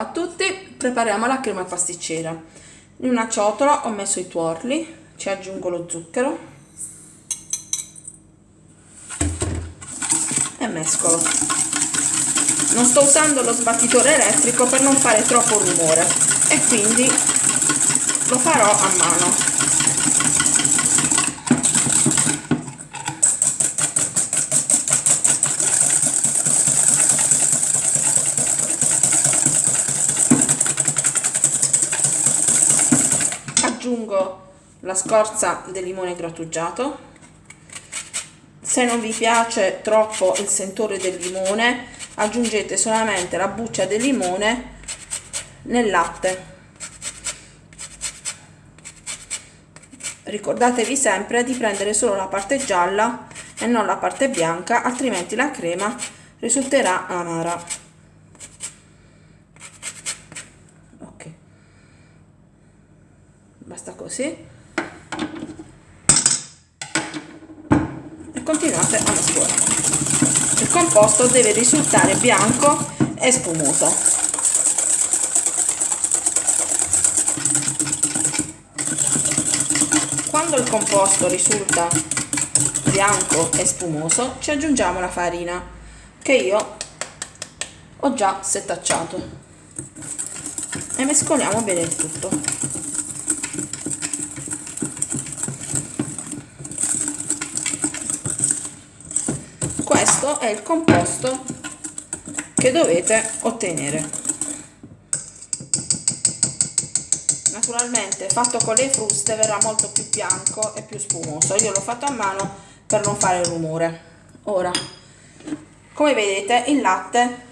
a tutti, prepariamo la crema pasticcera. In una ciotola ho messo i tuorli, ci aggiungo lo zucchero e mescolo. Non sto usando lo sbattitore elettrico per non fare troppo rumore e quindi lo farò a mano. aggiungo la scorza del limone grattugiato. Se non vi piace troppo il sentore del limone aggiungete solamente la buccia del limone nel latte. Ricordatevi sempre di prendere solo la parte gialla e non la parte bianca altrimenti la crema risulterà amara. Basta così continuate a mescolare il composto deve risultare bianco e spumoso. Quando il composto risulta bianco e spumoso ci aggiungiamo la farina che io ho già setacciato. E mescoliamo bene il tutto questo è il composto che dovete ottenere. Naturalmente fatto con le fruste verrà molto più bianco e più spumoso. Io l'ho fatto a mano per non fare rumore. Ora come vedete il latte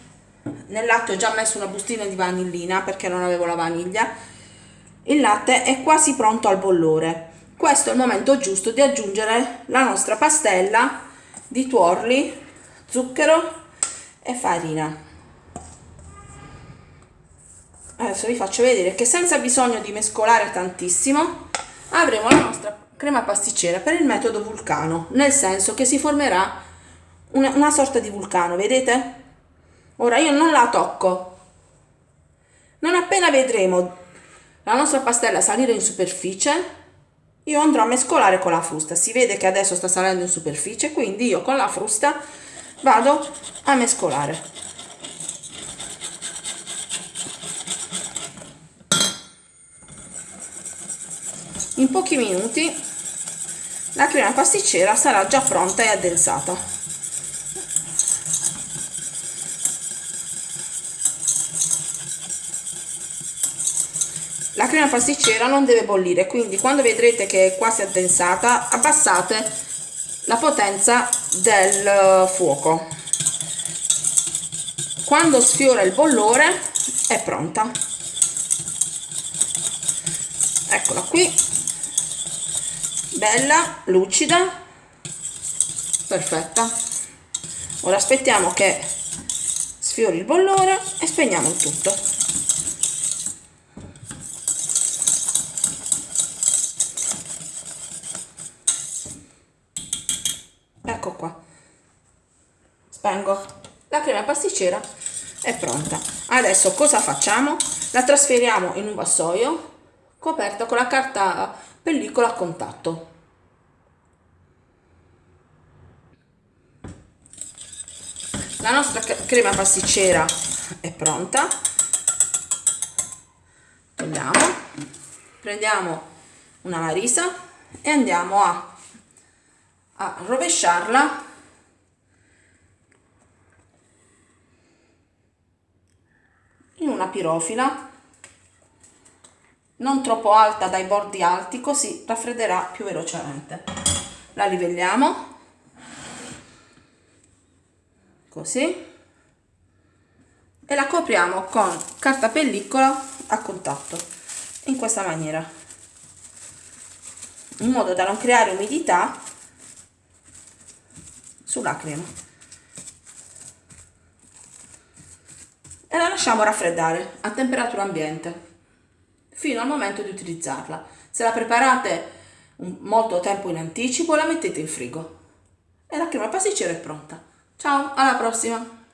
nel latte ho già messo una bustina di vanillina perché non avevo la vaniglia. Il latte è quasi pronto al bollore. Questo è il momento giusto di aggiungere la nostra pastella di tuorli, zucchero e farina. Adesso vi faccio vedere che senza bisogno di mescolare tantissimo avremo la nostra crema pasticcera per il metodo vulcano, nel senso che si formerà una, una sorta di vulcano, vedete? Ora io non la tocco. Non appena vedremo la nostra pastella salire in superficie, io andrò a mescolare con la frusta. Si vede che adesso sta salendo in superficie quindi io con la frusta vado a mescolare. In pochi minuti la crema pasticcera sarà già pronta e addensata la crema pasticcera non deve bollire quindi quando vedrete che è quasi addensata abbassate la potenza del fuoco. Quando sfiora il bollore è pronta. Eccola qui. Bella lucida. Perfetta. Ora aspettiamo che sfiori il bollore e spegniamo il tutto ecco qua. Spengo. La crema pasticcera è pronta. Adesso cosa facciamo? La trasferiamo in un vassoio coperta con la carta pellicola a contatto. La nostra crema pasticcera è pronta. Togliamo. Prendiamo una marisa e andiamo a a rovesciarla. In una pirofila. Non troppo alta dai bordi alti così raffredderà più velocemente. La livelliamo così. E la copriamo con carta pellicola a contatto in questa maniera. In modo da non creare umidità sulla crema. E la lasciamo raffreddare a temperatura ambiente fino al momento di utilizzarla. Se la preparate molto tempo in anticipo la mettete in frigo. E la crema pasticcera è pronta. Ciao alla prossima